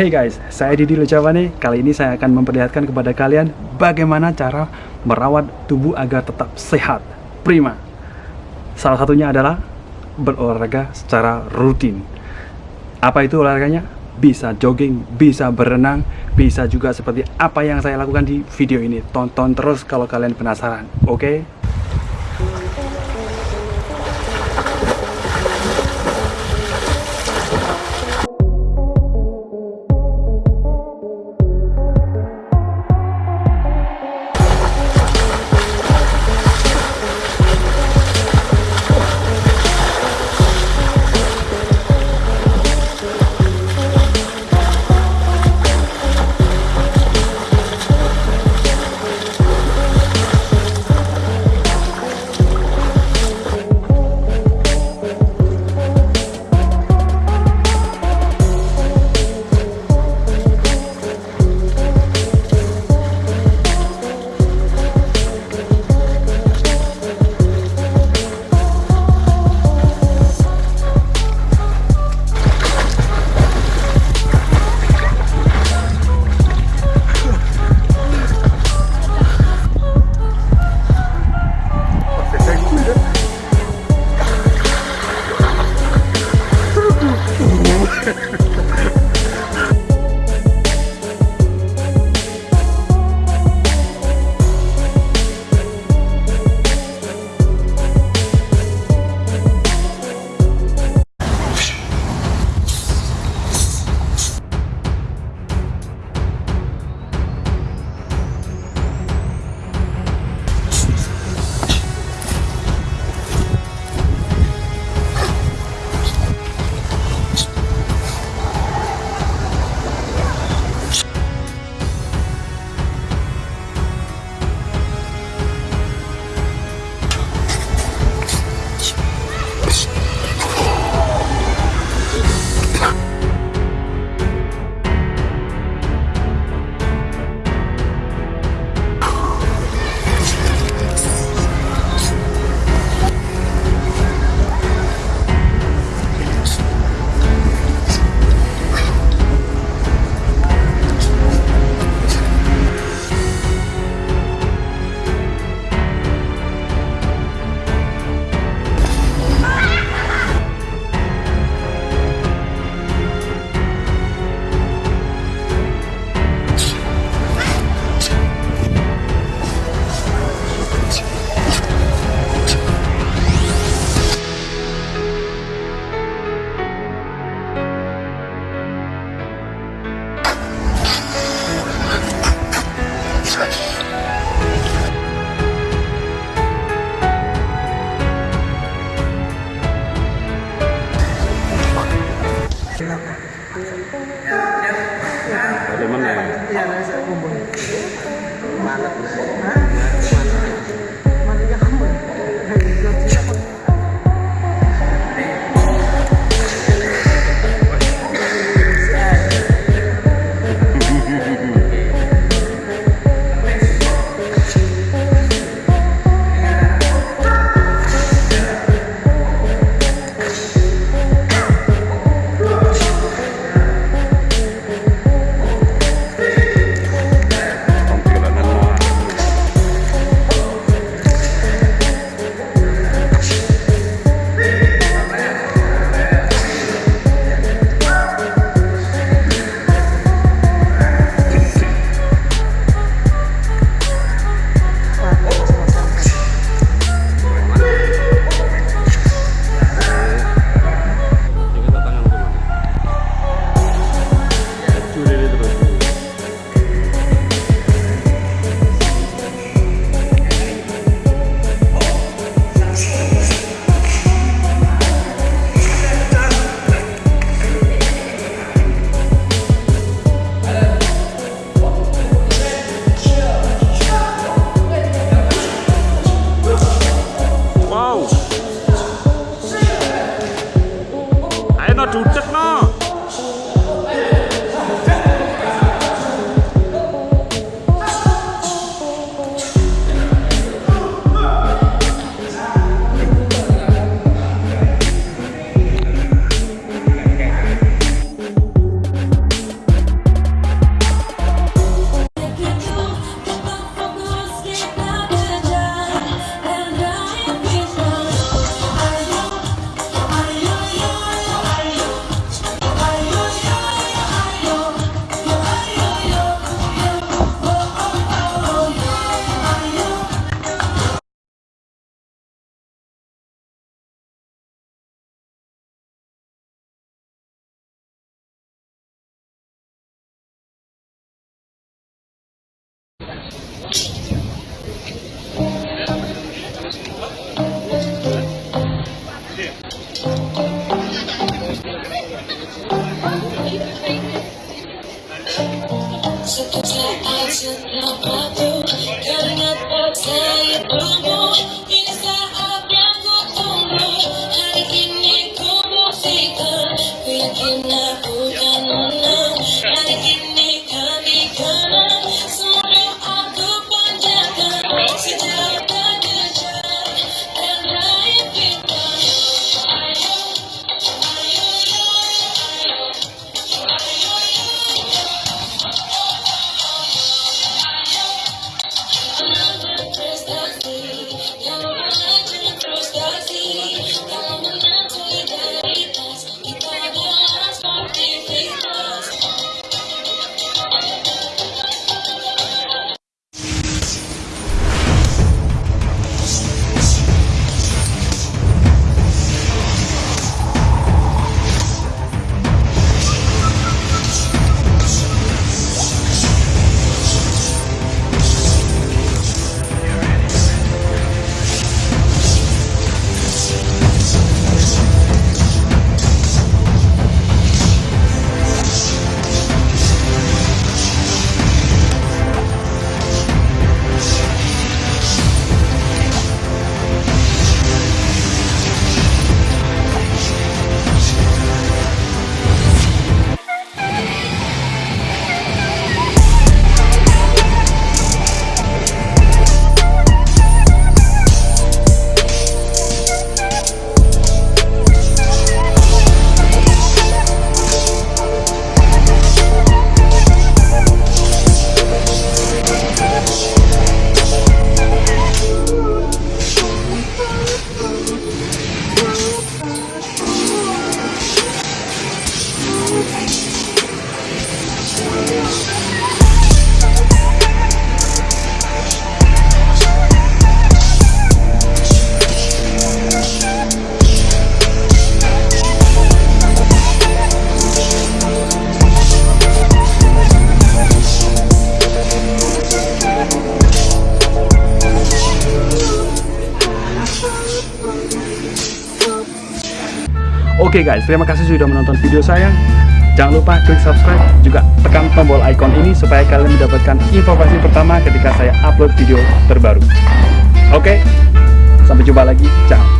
Hey guys, saya Didi Lucavani. Kali ini saya akan memperlihatkan kepada kalian bagaimana cara merawat tubuh agar tetap sehat, prima. Salah satunya adalah berolahraga secara rutin. Apa itu olahraganya? Bisa jogging, bisa berenang, bisa juga seperti apa yang saya lakukan di video ini. Tonton terus kalau kalian penasaran, oke? Okay? Wow. Ayo no dudek no. I got you, I. Oke guys, terima kasih sudah menonton video saya. Jangan lupa klik subscribe, juga tekan tombol icon ini supaya kalian mendapatkan informasi pertama ketika saya upload video terbaru. Oke, sampai jumpa lagi. Ciao.